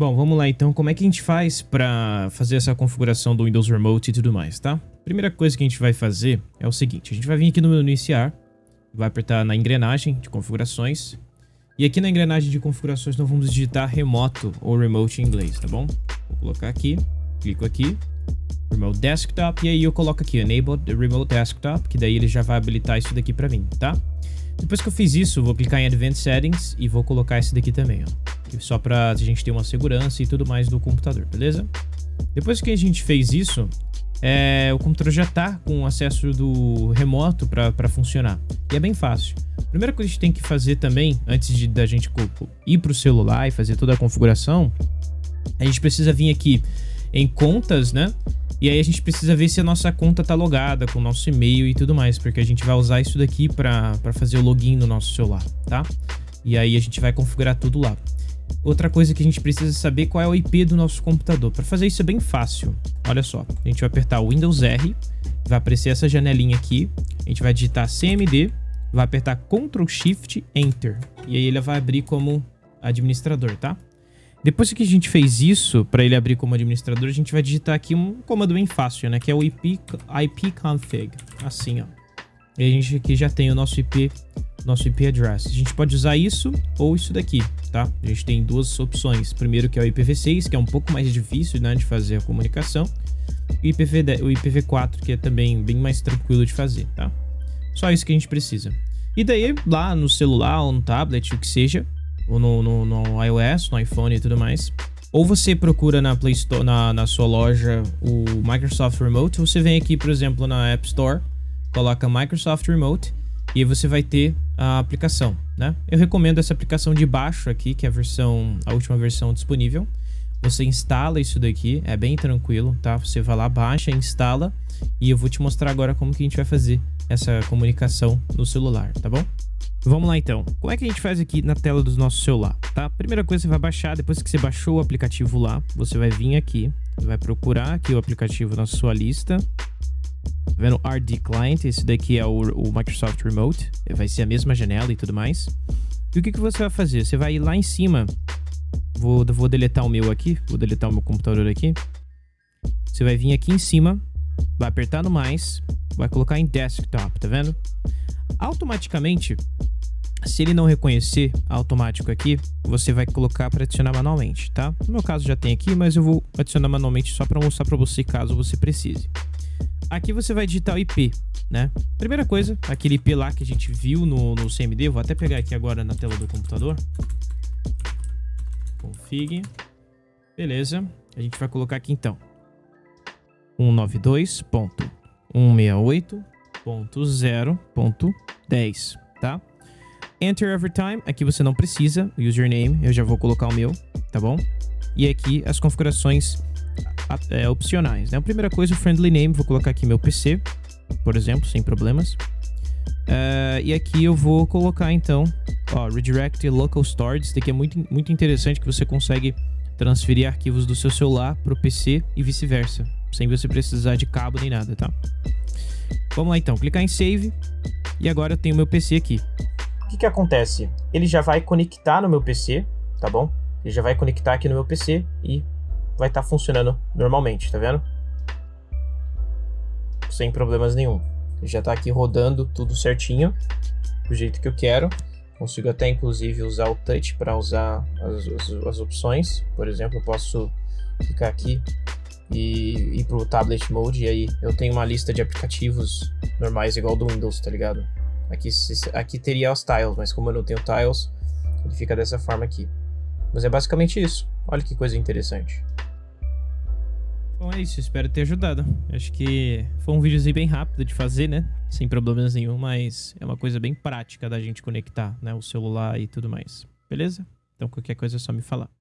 Bom, vamos lá então. Como é que a gente faz para fazer essa configuração do Windows Remote e tudo mais, tá? Primeira coisa que a gente vai fazer é o seguinte. A gente vai vir aqui no menu iniciar, vai apertar na engrenagem de configurações. E aqui na engrenagem de configurações nós vamos digitar remoto ou remote em inglês, tá bom? Vou colocar aqui, clico aqui, Remote Desktop, e aí eu coloco aqui Enable Remote Desktop, que daí ele já vai habilitar isso daqui para mim, tá? Depois que eu fiz isso, vou clicar em Advanced Settings e vou colocar esse daqui também, ó. Só pra gente ter uma segurança e tudo mais do computador, beleza? Depois que a gente fez isso, é, o computador já tá com acesso do remoto para funcionar. E é bem fácil. A primeira coisa que a gente tem que fazer também, antes de da gente ir para o celular e fazer toda a configuração, a gente precisa vir aqui em contas, né? E aí a gente precisa ver se a nossa conta tá logada com o nosso e-mail e tudo mais, porque a gente vai usar isso daqui para fazer o login no nosso celular, tá? E aí a gente vai configurar tudo lá. Outra coisa que a gente precisa saber qual é o IP do nosso computador. Para fazer isso é bem fácil. Olha só, a gente vai apertar Windows R, vai aparecer essa janelinha aqui, a gente vai digitar CMD, vai apertar Ctrl Shift Enter e aí ele vai abrir como administrador, tá? Depois que a gente fez isso, para ele abrir como administrador, a gente vai digitar aqui um comando bem fácil, né? Que é o IP, ipconfig, assim, ó. E a gente aqui já tem o nosso IP, nosso IP address. A gente pode usar isso ou isso daqui, tá? A gente tem duas opções. Primeiro que é o IPv6, que é um pouco mais difícil, né, de fazer a comunicação. E IPv, o IPv4, que é também bem mais tranquilo de fazer, tá? Só isso que a gente precisa. E daí, lá no celular ou no tablet, o que seja, ou no, no, no iOS, no iPhone e tudo mais. Ou você procura na Play Store, na, na sua loja, o Microsoft Remote, você vem aqui, por exemplo, na App Store, coloca Microsoft Remote e aí você vai ter a aplicação, né? Eu recomendo essa aplicação de baixo aqui, que é a versão, a última versão disponível. Você instala isso daqui, é bem tranquilo, tá? Você vai lá, baixa, instala e eu vou te mostrar agora como que a gente vai fazer essa comunicação no celular, tá bom? Vamos lá então. Como é que a gente faz aqui na tela do nosso celular, tá? Primeira coisa, você vai baixar, depois que você baixou o aplicativo lá, você vai vir aqui, vai procurar aqui o aplicativo na sua lista. Tá vendo? RD Client, esse daqui é o, o, Microsoft Remote, vai ser a mesma janela e tudo mais. E o que, que você vai fazer? Você vai ir lá em cima, vou, vou deletar o meu aqui, vou deletar o meu computador aqui. Você vai vir aqui em cima, vai apertar no mais, vai colocar em Desktop, tá vendo? Automaticamente, se ele não reconhecer automático aqui, você vai colocar para adicionar manualmente, tá? No meu caso já tem aqui, mas eu vou adicionar manualmente só para mostrar para você caso você precise. Aqui você vai digitar o IP, né? Primeira coisa, aquele IP lá que a gente viu no, no CMD, vou até pegar aqui agora na tela do computador. Config. Beleza. A gente vai colocar aqui então. 192.168.0.10, tá? Enter every time, aqui você não precisa, username, eu já vou colocar o meu, tá bom? E aqui as configurações é, opcionais, né? A primeira coisa, o friendly name, vou colocar aqui meu PC, por exemplo, sem problemas. Uh, e aqui eu vou colocar então, ó, redirect local storage, isso daqui é muito, muito interessante que você consegue transferir arquivos do seu celular para o PC e vice-versa, sem você precisar de cabo nem nada, tá? Vamos lá então, clicar em save e agora eu tenho meu PC aqui que, que acontece? Ele já vai conectar no meu PC, tá bom? Ele já vai conectar aqui no meu PC e vai estar tá funcionando normalmente, tá vendo? Sem problemas nenhum. Já está aqui rodando tudo certinho, do jeito que eu quero. Consigo até inclusive usar o touch para usar as, as, as, opções. Por exemplo, eu posso clicar aqui e ir para o tablet mode e aí eu tenho uma lista de aplicativos normais igual do Windows, tá ligado? Aqui, aqui teria os tiles, mas como eu não tenho tiles, ele fica dessa forma aqui. Mas é basicamente isso. Olha que coisa interessante. Bom, é isso. Espero ter ajudado. Acho que foi um videozinho bem rápido de fazer, né? Sem problemas nenhum, mas é uma coisa bem prática da gente conectar, né? O celular e tudo mais. Beleza? Então qualquer coisa é só me falar.